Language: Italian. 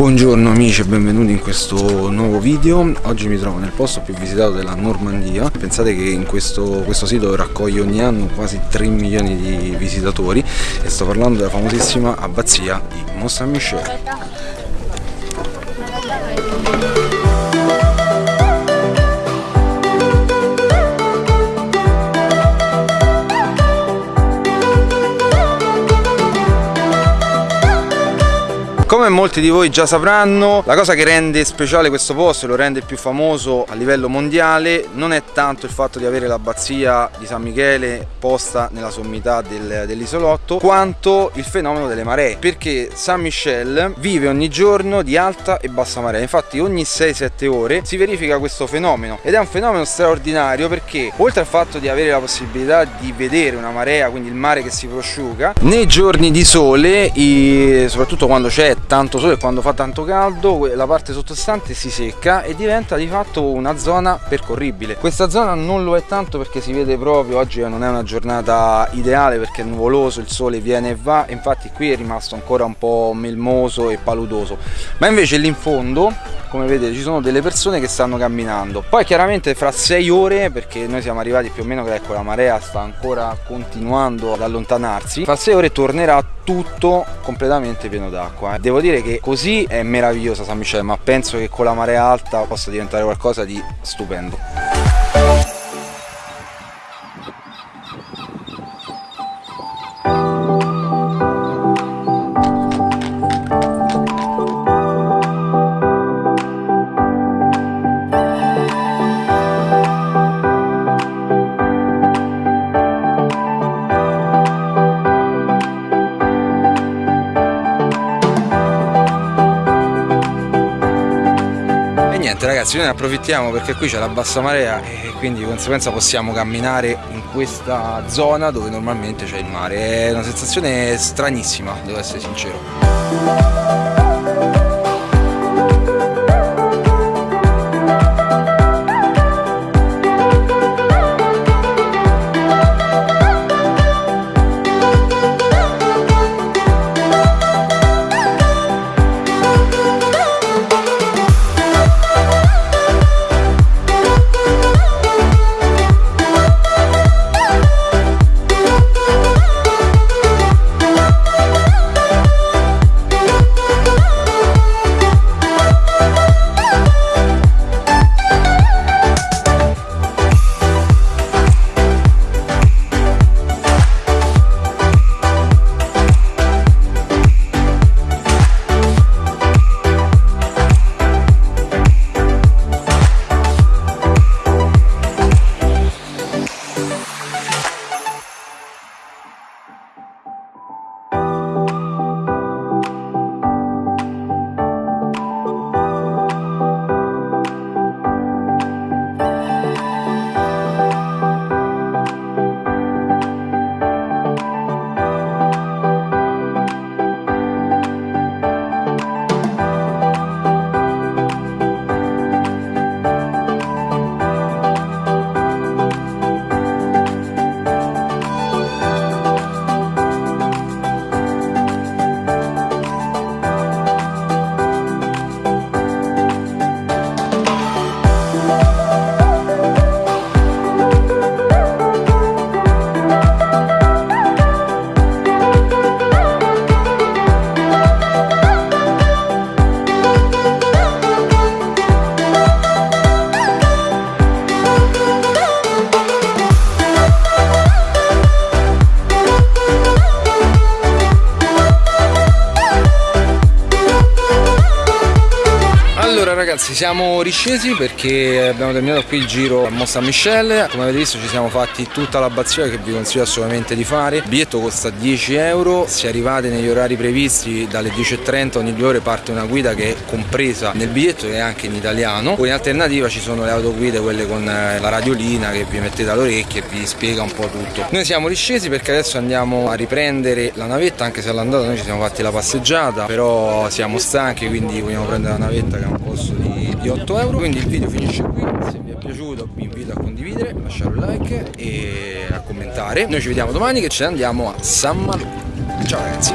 Buongiorno amici e benvenuti in questo nuovo video. Oggi mi trovo nel posto più visitato della Normandia. Pensate che in questo, questo sito raccoglie ogni anno quasi 3 milioni di visitatori E sto parlando della famosissima abbazia di Mont Saint-Michel Come molti di voi già sapranno, la cosa che rende speciale questo posto e lo rende più famoso a livello mondiale non è tanto il fatto di avere l'abbazia di San Michele posta nella sommità del, dell'isolotto, quanto il fenomeno delle maree, perché San Michel vive ogni giorno di alta e bassa marea, infatti ogni 6-7 ore si verifica questo fenomeno ed è un fenomeno straordinario perché oltre al fatto di avere la possibilità di vedere una marea, quindi il mare che si prosciuga, nei giorni di sole, soprattutto quando c'è tanto sole e quando fa tanto caldo la parte sottostante si secca e diventa di fatto una zona percorribile. Questa zona non lo è tanto perché si vede proprio oggi non è una giornata ideale perché è nuvoloso il sole viene e va infatti qui è rimasto ancora un po' melmoso e paludoso. Ma invece lì in fondo come vedete ci sono delle persone che stanno camminando. Poi chiaramente fra 6 ore perché noi siamo arrivati più o meno che ecco la marea sta ancora continuando ad allontanarsi fra 6 ore tornerà tutto completamente pieno d'acqua devo dire che così è meravigliosa San Michele ma penso che con la marea alta possa diventare qualcosa di stupendo niente ragazzi noi ne approfittiamo perché qui c'è la bassa marea e quindi di conseguenza possiamo camminare in questa zona dove normalmente c'è il mare. È una sensazione stranissima devo essere sincero ragazzi siamo riscesi perché abbiamo terminato qui il giro a Mont Saint Michel come avete visto ci siamo fatti tutta l'abbazia che vi consiglio assolutamente di fare. Il biglietto costa 10 euro. Se arrivate negli orari previsti dalle 10.30 ogni due ore parte una guida che è compresa nel biglietto e anche in italiano. Poi in alternativa ci sono le autoguide quelle con eh, la radiolina che vi mettete all'orecchio e vi spiega un po' tutto. Noi siamo riscesi perché adesso andiamo a riprendere la navetta anche se all'andata noi ci siamo fatti la passeggiata però siamo stanchi quindi vogliamo prendere la navetta che è un di, di 8 euro. Quindi il video finisce qui. Se vi è piaciuto vi invito a condividere lasciare un like e a commentare. Noi ci vediamo domani che ce ne andiamo a San Malù ciao ragazzi